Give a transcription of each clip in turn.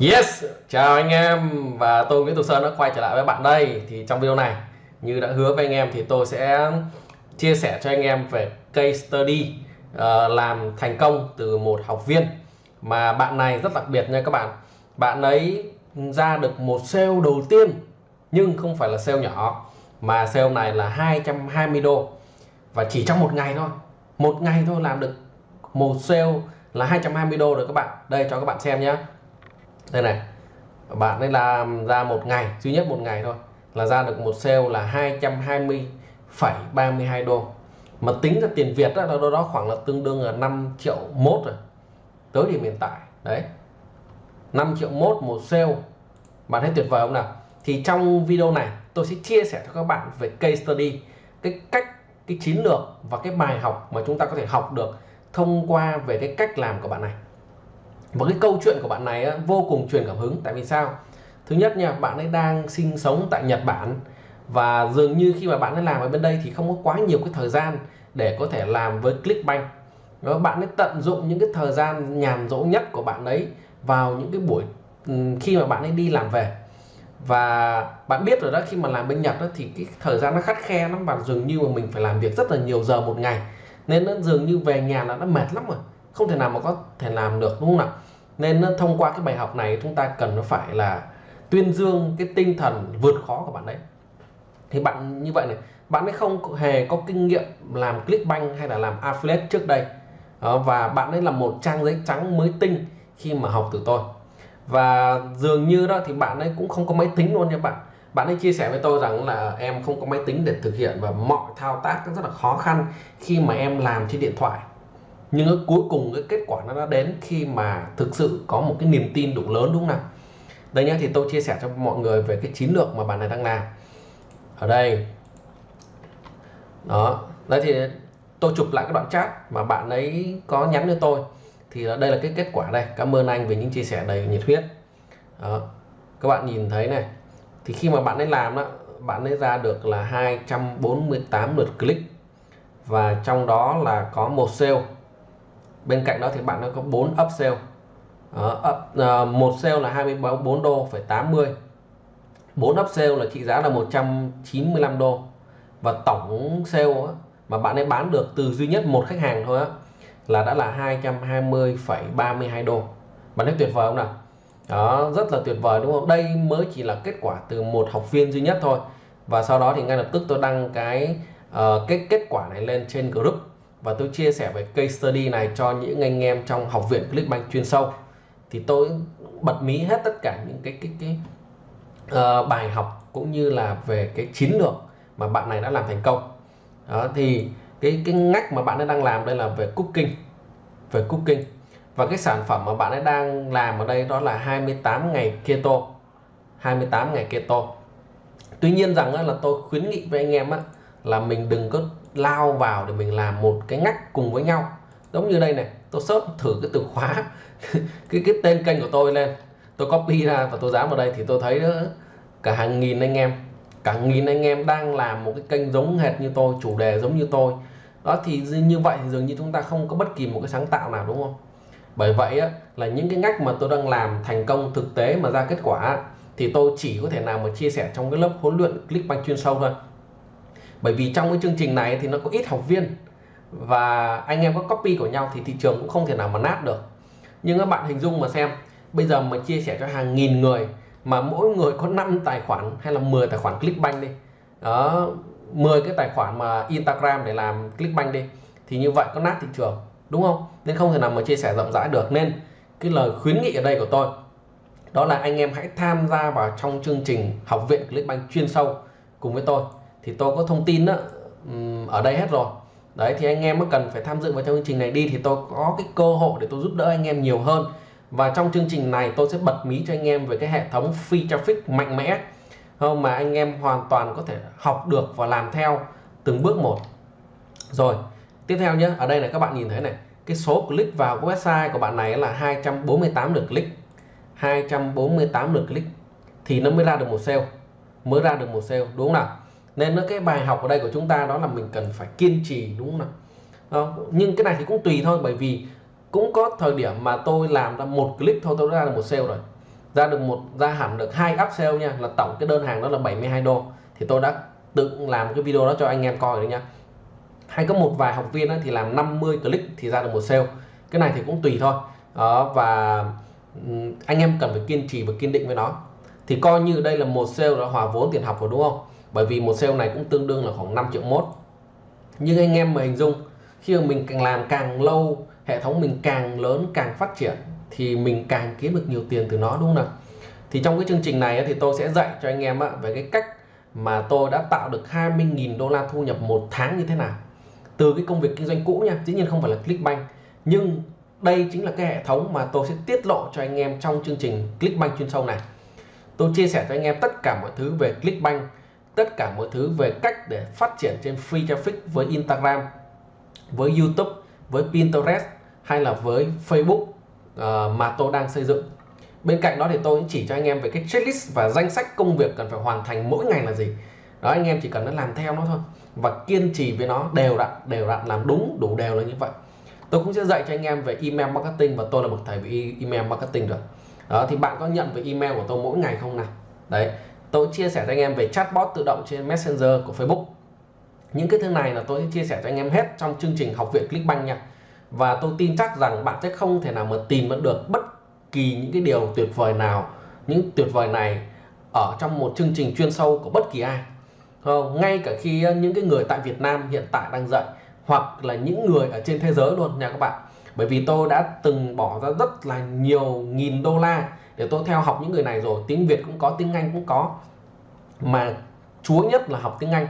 Yes, chào anh em. Và tôi Nguyễn Tục Sơn đã quay trở lại với bạn đây. Thì trong video này như đã hứa với anh em thì tôi sẽ chia sẻ cho anh em về case study uh, làm thành công từ một học viên. Mà bạn này rất đặc biệt nha các bạn. Bạn ấy ra được một sale đầu tiên nhưng không phải là sale nhỏ mà sale này là 220 đô. Và chỉ trong một ngày thôi một ngày thôi làm được một sale là 220 đô rồi các bạn. Đây cho các bạn xem nhé đây này bạn ấy làm ra một ngày duy nhất một ngày thôi là ra được một sale là 220,32 đô. Mà tính ra tiền Việt đó, đó, đó khoảng là tương đương là 5 triệu mốt rồi tới điểm hiện tại. Đấy 5 triệu mốt một sale. Bạn thấy tuyệt vời không nào? Thì trong video này tôi sẽ chia sẻ cho các bạn về case study cái cách cái chiến lược và cái bài học mà chúng ta có thể học được thông qua về cái cách làm của bạn này và cái câu chuyện của bạn này á, vô cùng truyền cảm hứng. Tại vì sao? Thứ nhất nha bạn ấy đang sinh sống tại Nhật Bản. Và dường như khi mà bạn ấy làm ở bên đây thì không có quá nhiều cái thời gian để có thể làm với Clickbank. Đó, bạn ấy tận dụng những cái thời gian nhàn rỗi nhất của bạn ấy vào những cái buổi khi mà bạn ấy đi làm về. Và bạn biết rồi đó khi mà làm bên Nhật đó, thì cái thời gian nó khắt khe lắm và dường như mà mình phải làm việc rất là nhiều giờ một ngày. Nên nó dường như về nhà là nó mệt lắm rồi không thể nào mà có thể làm được, đúng không nào nên thông qua cái bài học này chúng ta cần nó phải là tuyên dương cái tinh thần vượt khó của bạn đấy. Thì bạn như vậy này, bạn ấy không hề có kinh nghiệm làm Clickbank hay là làm affiliate trước đây. Và bạn ấy là một trang giấy trắng mới tinh khi mà học từ tôi. Và dường như đó thì bạn ấy cũng không có máy tính luôn nha bạn. Bạn ấy chia sẻ với tôi rằng là em không có máy tính để thực hiện và mọi thao tác rất là khó khăn khi mà em làm trên điện thoại nhưng cuối cùng cái kết quả nó đã đến khi mà thực sự có một cái niềm tin đủ lớn, đúng không nào? Đây nhá, thì tôi chia sẻ cho mọi người về cái chiến lược mà bạn này đang làm. Ở đây. Đó. Đây thì tôi chụp lại cái đoạn chat mà bạn ấy có nhắn cho tôi. Thì đây là cái kết quả đây. Cảm ơn anh về những chia sẻ đầy nhiệt huyết. Đó. các bạn nhìn thấy này. Thì khi mà bạn ấy làm đó bạn ấy ra được là 248 lượt click. Và trong đó là có một sale bên cạnh đó thì bạn nó có 4 upsell đó, up, uh, một sale là 24 đô phải 80 4 upsell là trị giá là 195 đô. Và tổng sale á, mà bạn ấy bán được từ duy nhất một khách hàng thôi á là đã là 220,32 đô. Bạn thấy tuyệt vời không nào? Đó rất là tuyệt vời đúng không? Đây mới chỉ là kết quả từ một học viên duy nhất thôi. Và sau đó thì ngay lập tức tôi đăng cái uh, cái kết quả này lên trên group và tôi chia sẻ về case study này cho những anh em trong học viện Clickbank chuyên sâu. Thì tôi bật mí hết tất cả những cái cái cái uh, bài học cũng như là về cái chiến lược mà bạn này đã làm thành công. Đó thì cái cái ngách mà bạn ấy đang làm đây là về cooking về cooking. Và cái sản phẩm mà bạn ấy đang làm ở đây đó là 28 ngày keto 28 ngày keto. Tuy nhiên rằng là tôi khuyến nghị với anh em á, là mình đừng có lao vào để mình làm một cái ngách cùng với nhau. Giống như đây này tôi search thử cái từ khóa cái cái tên kênh của tôi lên. Tôi copy ra và tôi dán vào đây thì tôi thấy đó, cả hàng nghìn anh em cả nghìn anh em đang làm một cái kênh giống hệt như tôi chủ đề giống như tôi. Đó thì như vậy thì dường như chúng ta không có bất kỳ một cái sáng tạo nào đúng không? Bởi vậy á, là những cái ngách mà tôi đang làm thành công thực tế mà ra kết quả thì tôi chỉ có thể nào mà chia sẻ trong cái lớp huấn luyện Clickbank chuyên sâu thôi bởi vì trong cái chương trình này thì nó có ít học viên và anh em có copy của nhau thì thị trường cũng không thể nào mà nát được. Nhưng các bạn hình dung mà xem, bây giờ mà chia sẻ cho hàng nghìn người mà mỗi người có 5 tài khoản hay là 10 tài khoản Clickbank đi, đó 10 cái tài khoản mà Instagram để làm Clickbank đi, thì như vậy có nát thị trường, đúng không? Nên không thể nào mà chia sẻ rộng rãi được. Nên cái lời khuyến nghị ở đây của tôi, đó là anh em hãy tham gia vào trong chương trình học viện Clickbank chuyên sâu cùng với tôi thì tôi có thông tin đó, ở đây hết rồi. Đấy thì anh em mới cần phải tham dự vào trong chương trình này đi thì tôi có cái cơ hội để tôi giúp đỡ anh em nhiều hơn. Và trong chương trình này tôi sẽ bật mí cho anh em về cái hệ thống free traffic mạnh mẽ không mà anh em hoàn toàn có thể học được và làm theo từng bước một. Rồi tiếp theo nhé ở đây là các bạn nhìn thấy này cái số click vào website của bạn này là 248 lượt click. 248 lượt click thì nó mới ra được một sale mới ra được một sale đúng không nào? Nên nó cái bài học ở đây của chúng ta đó là mình cần phải kiên trì đúng không nào? Đó. nhưng cái này thì cũng tùy thôi bởi vì cũng có thời điểm mà tôi làm ra một click thôi tôi đã ra được một sale rồi. Ra được một ra hẳn được hai upsell nha là tổng cái đơn hàng đó là 72 đô. Thì tôi đã tự làm cái video đó cho anh em coi rồi nha. Hay có một vài học viên thì làm 50 click thì ra được một sale. Cái này thì cũng tùy thôi. Đó, và anh em cần phải kiên trì và kiên định với nó. Thì coi như đây là một sale đã hòa vốn tiền học rồi đúng không? Bởi vì một sale này cũng tương đương là khoảng 5 triệu mốt. Nhưng anh em mà hình dung, khi mà mình càng làm càng lâu, hệ thống mình càng lớn, càng phát triển, thì mình càng kiếm được nhiều tiền từ nó, đúng không nào? Thì trong cái chương trình này thì tôi sẽ dạy cho anh em về cái cách mà tôi đã tạo được 20.000 đô la thu nhập một tháng như thế nào. Từ cái công việc kinh doanh cũ nha, dĩ nhiên không phải là Clickbank. Nhưng đây chính là cái hệ thống mà tôi sẽ tiết lộ cho anh em trong chương trình Clickbank chuyên sâu này. Tôi chia sẻ cho anh em tất cả mọi thứ về Clickbank tất cả mọi thứ về cách để phát triển trên free traffic với Instagram với YouTube với Pinterest hay là với Facebook uh, mà tôi đang xây dựng. Bên cạnh đó thì tôi cũng chỉ cho anh em về cái checklist và danh sách công việc cần phải hoàn thành mỗi ngày là gì. Đó anh em chỉ cần làm theo nó thôi và kiên trì với nó đều đặn đều đặn làm đúng đủ đều là như vậy. Tôi cũng sẽ dạy cho anh em về email marketing và tôi là bậc thầy về email marketing rồi. Đó thì bạn có nhận về email của tôi mỗi ngày không nào? Đấy tôi chia sẻ cho anh em về chatbot tự động trên messenger của facebook. Những cái thứ này là tôi sẽ chia sẻ cho anh em hết trong chương trình học viện clickbank nha. Và tôi tin chắc rằng bạn sẽ không thể nào mà tìm được bất kỳ những cái điều tuyệt vời nào, những tuyệt vời này ở trong một chương trình chuyên sâu của bất kỳ ai. Không? Ngay cả khi ờ, những cái người tại Việt Nam hiện tại đang dạy, hoặc là những người ở trên thế giới luôn nha các bạn. Bởi vì tôi đã từng bỏ ra rất là nhiều nghìn đô la để tôi theo học những người này rồi, tiếng Việt cũng có, tiếng Anh cũng có. Mà chúa nhất là học tiếng Anh.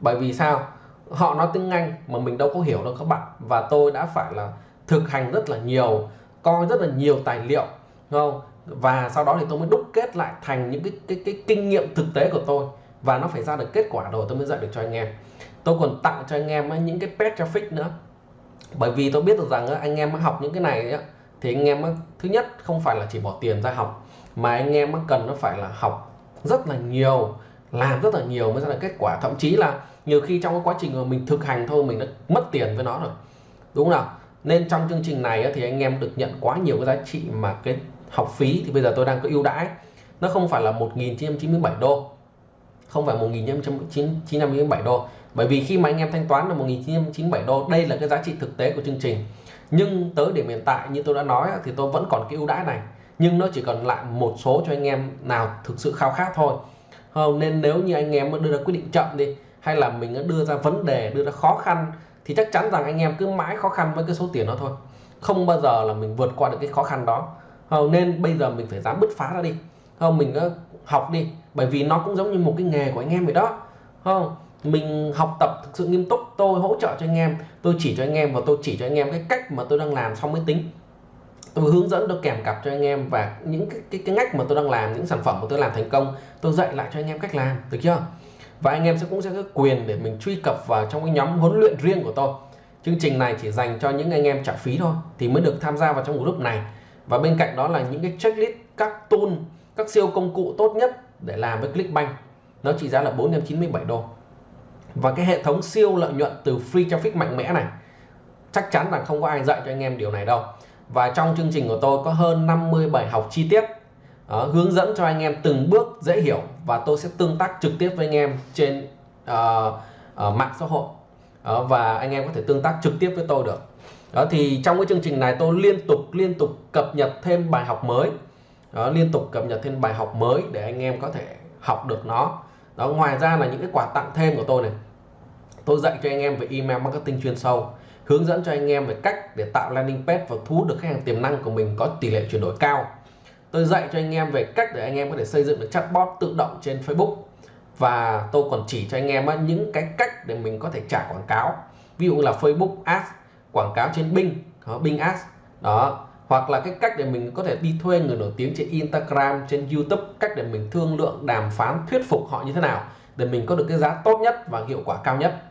Bởi vì sao? Họ nói tiếng Anh mà mình đâu có hiểu đâu các bạn. Và tôi đã phải là thực hành rất là nhiều, coi rất là nhiều tài liệu không? Và sau đó thì tôi mới đúc kết lại thành những cái cái cái kinh nghiệm thực tế của tôi. Và nó phải ra được kết quả rồi, tôi mới dạy được cho anh em. Tôi còn tặng cho anh em những cái pet traffic nữa. Bởi vì tôi biết được rằng anh em học những cái này thì anh em thứ nhất, không phải là chỉ bỏ tiền ra học, mà anh em cần nó phải là học rất là nhiều, làm rất là nhiều mới ra được kết quả. Thậm chí là nhiều khi trong cái quá trình mà mình thực hành thôi, mình đã mất tiền với nó rồi. Đúng không nào? Nên trong chương trình này thì anh em được nhận quá nhiều cái giá trị mà cái học phí, thì bây giờ tôi đang có ưu đãi. Nó không phải là 1.997 đô, không phải 1.997 đô. Bởi vì khi mà anh em thanh toán là 1.997 đô, đây là cái giá trị thực tế của chương trình nhưng tới điểm hiện tại như tôi đã nói thì tôi vẫn còn cái ưu đãi này. Nhưng nó chỉ còn lại một số cho anh em nào thực sự khao khát thôi. Không nên nếu như anh em đưa ra quyết định chậm đi, hay là mình đưa ra vấn đề, đưa ra khó khăn, thì chắc chắn rằng anh em cứ mãi khó khăn với cái số tiền đó thôi. Không bao giờ là mình vượt qua được cái khó khăn đó. Không nên bây giờ mình phải dám bứt phá ra đi. Không mình học đi, bởi vì nó cũng giống như một cái nghề của anh em vậy đó. Không mình học tập thực sự nghiêm túc tôi hỗ trợ cho anh em tôi chỉ cho anh em và tôi chỉ cho anh em cái cách mà tôi đang làm xong mới tính. Tôi hướng dẫn tôi kèm cặp cho anh em và những cái, cái cái ngách mà tôi đang làm những sản phẩm mà tôi làm thành công tôi dạy lại cho anh em cách làm được chưa? Và anh em sẽ cũng sẽ có quyền để mình truy cập vào trong cái nhóm huấn luyện riêng của tôi. Chương trình này chỉ dành cho những anh em trả phí thôi thì mới được tham gia vào trong group này. Và bên cạnh đó là những cái checklist các tool các siêu công cụ tốt nhất để làm với Clickbank. Nó trị giá là 497 đô và cái hệ thống siêu lợi nhuận từ free traffic mạnh mẽ này chắc chắn là không có ai dạy cho anh em điều này đâu. Và trong chương trình của tôi có hơn 50 bài học chi tiết uh, hướng dẫn cho anh em từng bước dễ hiểu và tôi sẽ tương tác trực tiếp với anh em trên uh, uh, mạng xã hội. Uh, và anh em có thể tương tác trực tiếp với tôi được. Đó thì trong cái chương trình này tôi liên tục liên tục cập nhật thêm bài học mới. Đó, liên tục cập nhật thêm bài học mới để anh em có thể học được nó đó, ngoài ra là những cái quà tặng thêm của tôi này. Tôi dạy cho anh em về email marketing chuyên sâu, hướng dẫn cho anh em về cách để tạo landing page và thu hút được khách hàng tiềm năng của mình có tỷ lệ chuyển đổi cao. Tôi dạy cho anh em về cách để anh em có thể xây dựng được chatbot tự động trên Facebook. Và tôi còn chỉ cho anh em những cái cách để mình có thể trả quảng cáo. Ví dụ là Facebook Ads, quảng cáo trên Bing Bing Ads. Đó hoặc là cái cách để mình có thể đi thuê người nổi tiếng trên Instagram, trên YouTube, cách để mình thương lượng, đàm phán, thuyết phục họ như thế nào để mình có được cái giá tốt nhất và hiệu quả cao nhất.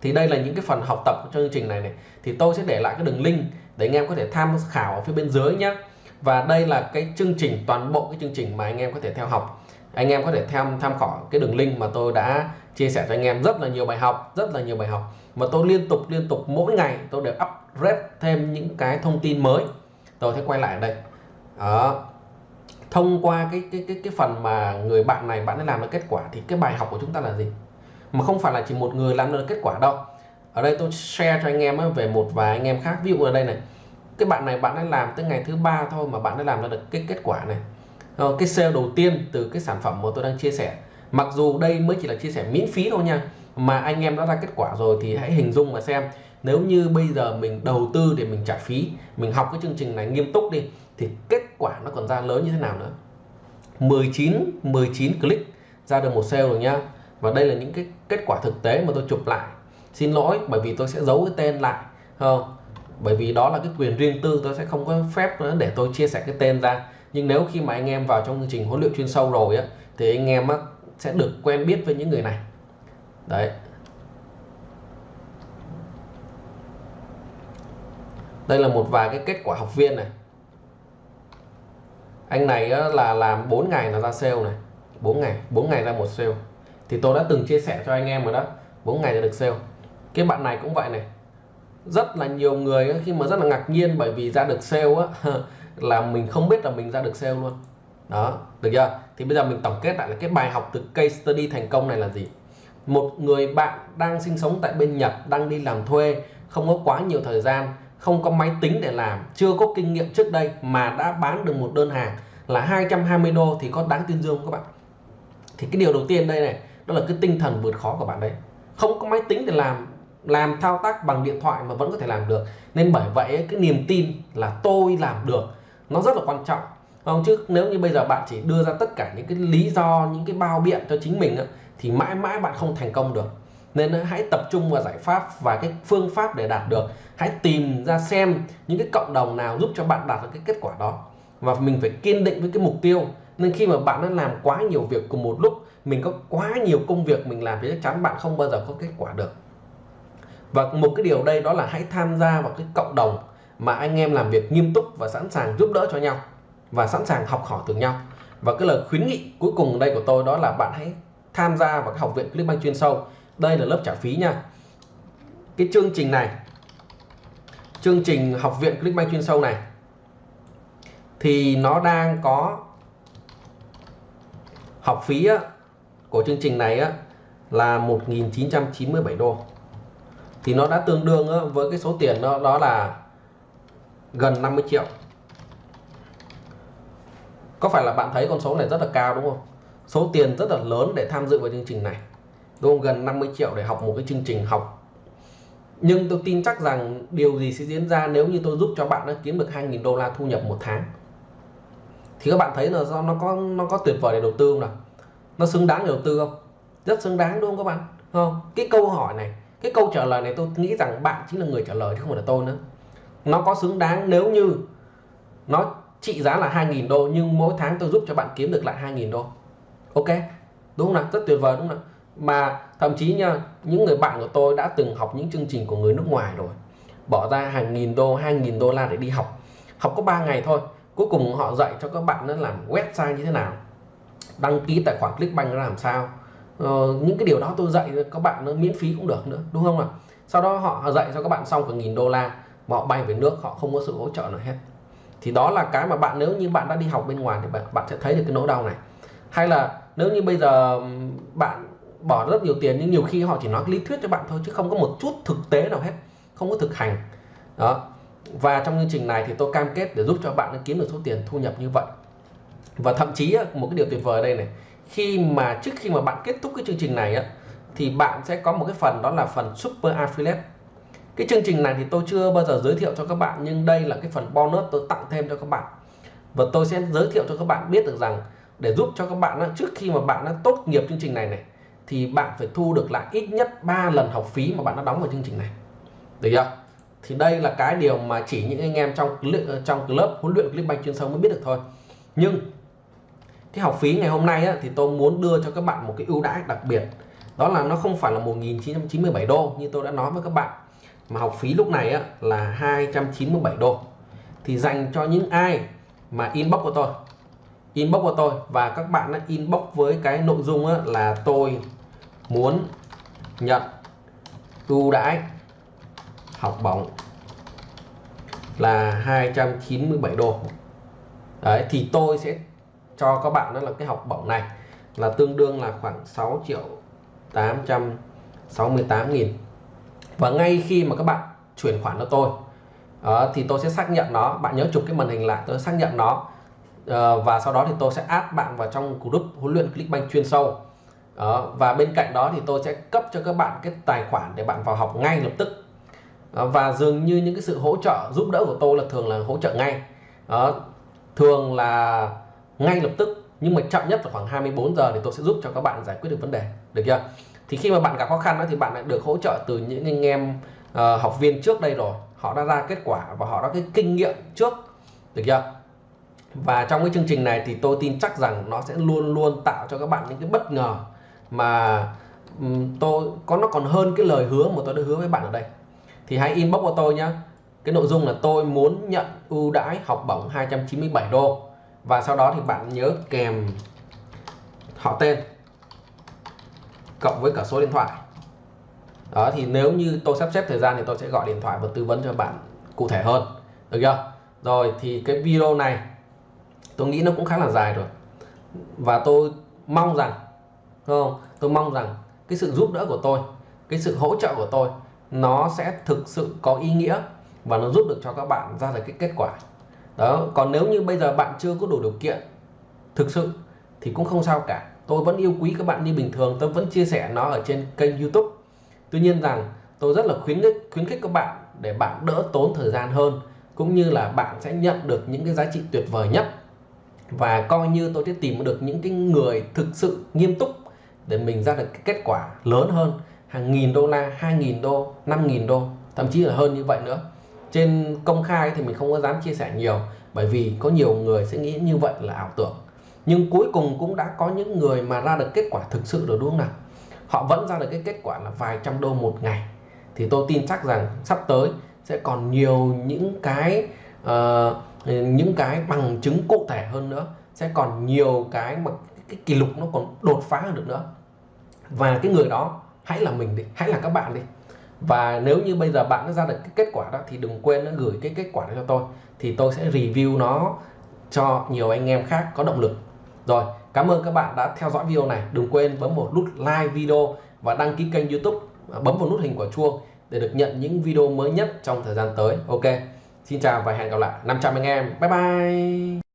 Thì đây là những cái phần học tập trong chương trình này này. Thì tôi sẽ để lại cái đường link để anh em có thể tham khảo ở phía bên dưới nhé và đây là cái chương trình, toàn bộ cái chương trình mà anh em có thể theo học. Anh em có thể tham tham khảo cái đường link mà tôi đã chia sẻ cho anh em rất là nhiều bài học, rất là nhiều bài học mà tôi liên tục liên tục mỗi ngày tôi đều up upgrade thêm những cái thông tin mới. Tôi sẽ quay lại ở đây. Đó. Thông qua cái cái cái cái phần mà người bạn này bạn ấy làm được kết quả thì cái bài học của chúng ta là gì? Mà không phải là chỉ một người làm được kết quả đâu. Ở đây tôi share cho anh em về một vài anh em khác. Ví dụ ở đây này. Cái bạn này bạn ấy làm tới ngày thứ ba thôi mà bạn ấy làm ra được cái kết quả này. Ờ, cái sale đầu tiên từ cái sản phẩm mà tôi đang chia sẻ. Mặc dù đây mới chỉ là chia sẻ miễn phí thôi nha. Mà anh em đã ra kết quả rồi thì hãy hình dung mà xem nếu như bây giờ mình đầu tư để mình trả phí mình học cái chương trình này nghiêm túc đi thì kết quả nó còn ra lớn như thế nào nữa? 19 19 click ra được một sale rồi nhá và đây là những cái kết quả thực tế mà tôi chụp lại. Xin lỗi bởi vì tôi sẽ giấu cái tên lại không? Bởi vì đó là cái quyền riêng tư tôi sẽ không có phép nữa để tôi chia sẻ cái tên ra. Nhưng nếu khi mà anh em vào trong chương trình huấn luyện chuyên sâu rồi á thì anh em á, sẽ được quen biết với những người này. Đấy. Đây là một vài cái kết quả học viên này. Anh này là làm 4 ngày là ra sale này. 4 ngày 4 ngày ra một sale. Thì tôi đã từng chia sẻ cho anh em rồi đó. 4 ngày là được sale. Cái bạn này cũng vậy này. Rất là nhiều người khi mà rất là ngạc nhiên bởi vì ra được sale á, là mình không biết là mình ra được sale luôn. Đó, được chưa? Thì bây giờ mình tổng kết lại là cái bài học từ case study thành công này là gì? Một người bạn đang sinh sống tại bên Nhật, đang đi làm thuê, không có quá nhiều thời gian không có máy tính để làm, chưa có kinh nghiệm trước đây mà đã bán được một đơn hàng là 220 đô thì có đáng tuyên dương không các bạn? Thì cái điều đầu tiên đây này, đó là cái tinh thần vượt khó của bạn đấy. Không có máy tính để làm làm thao tác bằng điện thoại mà vẫn có thể làm được. Nên bởi vậy cái niềm tin là tôi làm được, nó rất là quan trọng. Không? Chứ nếu như bây giờ bạn chỉ đưa ra tất cả những cái lý do, những cái bao biện cho chính mình thì mãi mãi bạn không thành công được nên hãy tập trung vào giải pháp và cái phương pháp để đạt được. Hãy tìm ra xem những cái cộng đồng nào giúp cho bạn đạt được cái kết quả đó. Và mình phải kiên định với cái mục tiêu. Nên khi mà bạn đã làm quá nhiều việc cùng một lúc, mình có quá nhiều công việc mình làm thì chắc chắn bạn không bao giờ có kết quả được. Và một cái điều đây đó là hãy tham gia vào cái cộng đồng mà anh em làm việc nghiêm túc và sẵn sàng giúp đỡ cho nhau và sẵn sàng học hỏi từ nhau. Và cái lời khuyến nghị cuối cùng đây của tôi đó là bạn hãy tham gia vào cái học viện Clickbank chuyên sâu đây là lớp trả phí nha. Cái chương trình này chương trình học viện Clickbank chuyên sâu này thì nó đang có học phí á, của chương trình này á, là 1.997 đô. Thì nó đã tương đương á, với cái số tiền đó, đó là gần 50 triệu. Có phải là bạn thấy con số này rất là cao đúng không? Số tiền rất là lớn để tham dự vào chương trình này đúng gần 50 triệu để học một cái chương trình học. Nhưng tôi tin chắc rằng điều gì sẽ diễn ra nếu như tôi giúp cho bạn nó kiếm được 2.000 đô la thu nhập một tháng. Thì các bạn thấy là do nó có nó có tuyệt vời để đầu tư không nào? Nó xứng đáng để đầu tư không? Rất xứng đáng đúng không các bạn? Không? Cái câu hỏi này, cái câu trả lời này tôi nghĩ rằng bạn chính là người trả lời chứ không phải là tôi nữa. Nó có xứng đáng nếu như nó trị giá là 2.000 đô nhưng mỗi tháng tôi giúp cho bạn kiếm được lại 2.000 đô. Ok? Đúng không nào? Rất tuyệt vời đúng không nào? Mà thậm chí nha những người bạn của tôi đã từng học những chương trình của người nước ngoài rồi. Bỏ ra hàng nghìn đô hai nghìn đô la để đi học. Học có 3 ngày thôi. Cuối cùng họ dạy cho các bạn nó làm website như thế nào đăng ký tài khoản Clickbank làm sao. Ờ, những cái điều đó tôi dạy cho các bạn nó miễn phí cũng được nữa đúng không ạ? Sau đó họ dạy cho các bạn xong cả nghìn đô la mà họ bay về nước họ không có sự hỗ trợ nào hết. Thì đó là cái mà bạn nếu như bạn đã đi học bên ngoài thì bạn, bạn sẽ thấy được cái nỗi đau này. Hay là nếu như bây giờ bạn bỏ rất nhiều tiền, nhưng nhiều khi họ chỉ nói lý thuyết cho bạn thôi, chứ không có một chút thực tế nào hết, không có thực hành. Đó. Và trong chương trình này thì tôi cam kết để giúp cho bạn kiếm được số tiền thu nhập như vậy. Và thậm chí một cái điều tuyệt vời đây này, khi mà trước khi mà bạn kết thúc cái chương trình này á, thì bạn sẽ có một cái phần đó là phần super affiliate. Cái chương trình này thì tôi chưa bao giờ giới thiệu cho các bạn, nhưng đây là cái phần bonus tôi tặng thêm cho các bạn. Và tôi sẽ giới thiệu cho các bạn biết được rằng, để giúp cho các bạn trước khi mà bạn đã tốt nghiệp chương trình này này thì bạn phải thu được lại ít nhất 3 lần học phí mà bạn đã đóng vào chương trình này. Được chưa? Thì đây là cái điều mà chỉ những anh em trong trong lớp huấn luyện Clickbank chuyên sâu mới biết được thôi. Nhưng cái học phí ngày hôm nay á, thì tôi muốn đưa cho các bạn một cái ưu đãi đặc biệt. Đó là nó không phải là 1.997 đô như tôi đã nói với các bạn mà học phí lúc này á, là 297 đô. Thì dành cho những ai mà inbox của tôi inbox của tôi và các bạn đã inbox với cái nội dung á, là tôi muốn nhận ưu đãi học bổng là 297 đô. Đấy thì tôi sẽ cho các bạn đó là cái học bổng này là tương đương là khoảng 6 triệu 868 nghìn. Và ngay khi mà các bạn chuyển khoản cho tôi đó, thì tôi sẽ xác nhận nó. Bạn nhớ chụp cái màn hình lại tôi xác nhận nó. Uh, và sau đó thì tôi sẽ add bạn vào trong group huấn luyện Clickbank chuyên sâu đó, và bên cạnh đó thì tôi sẽ cấp cho các bạn cái tài khoản để bạn vào học ngay lập tức. Đó, và dường như những cái sự hỗ trợ giúp đỡ của tôi là thường là hỗ trợ ngay. Đó, thường là ngay lập tức nhưng mà chậm nhất là khoảng 24 giờ thì tôi sẽ giúp cho các bạn giải quyết được vấn đề. Được chưa? Thì khi mà bạn gặp khó khăn đó, thì bạn đã được hỗ trợ từ những anh em uh, học viên trước đây rồi. Họ đã ra kết quả và họ đã cái kinh nghiệm trước. Được chưa? Và trong cái chương trình này thì tôi tin chắc rằng nó sẽ luôn luôn tạo cho các bạn những cái bất ngờ mà tôi, có, nó còn hơn cái lời hứa mà tôi đã hứa với bạn ở đây. Thì hãy inbox của tôi nhé cái nội dung là tôi muốn nhận ưu đãi học bổng 297 đô. Và sau đó thì bạn nhớ kèm họ tên, cộng với cả số điện thoại. Đó, thì nếu như tôi sắp xếp thời gian thì tôi sẽ gọi điện thoại và tư vấn cho bạn cụ thể hơn. Được chưa? Rồi, thì cái video này, tôi nghĩ nó cũng khá là dài rồi. Và tôi mong rằng không? Tôi mong rằng cái sự giúp đỡ của tôi, cái sự hỗ trợ của tôi, nó sẽ thực sự có ý nghĩa và nó giúp được cho các bạn ra được cái kết quả. Đó, còn nếu như bây giờ bạn chưa có đủ điều kiện thực sự thì cũng không sao cả. Tôi vẫn yêu quý các bạn như bình thường, tôi vẫn chia sẻ nó ở trên kênh youtube. Tuy nhiên rằng, tôi rất là khuyến khích khuyến khích các bạn để bạn đỡ tốn thời gian hơn, cũng như là bạn sẽ nhận được những cái giá trị tuyệt vời nhất. Và coi như tôi sẽ tìm được những cái người thực sự nghiêm túc để mình ra được cái kết quả lớn hơn hàng nghìn đô la hai nghìn đô năm nghìn đô thậm chí là hơn như vậy nữa. Trên công khai thì mình không có dám chia sẻ nhiều bởi vì có nhiều người sẽ nghĩ như vậy là ảo tưởng. Nhưng cuối cùng cũng đã có những người mà ra được kết quả thực sự rồi đúng không nào? Họ vẫn ra được cái kết quả là vài trăm đô một ngày. Thì tôi tin chắc rằng sắp tới sẽ còn nhiều những cái uh, những cái bằng chứng cụ thể hơn nữa. Sẽ còn nhiều cái mà cái kỷ lục nó còn đột phá hơn được nữa. Và cái người đó, hãy là mình đi, hãy là các bạn đi. Và nếu như bây giờ bạn đã ra được cái kết quả đó, thì đừng quên nó gửi cái kết quả đó cho tôi. Thì tôi sẽ review nó cho nhiều anh em khác có động lực. Rồi, cảm ơn các bạn đã theo dõi video này. Đừng quên bấm một nút like video và đăng ký kênh youtube. Bấm vào nút hình quả chuông để được nhận những video mới nhất trong thời gian tới. Ok, xin chào và hẹn gặp lại. 500 anh em. Bye bye.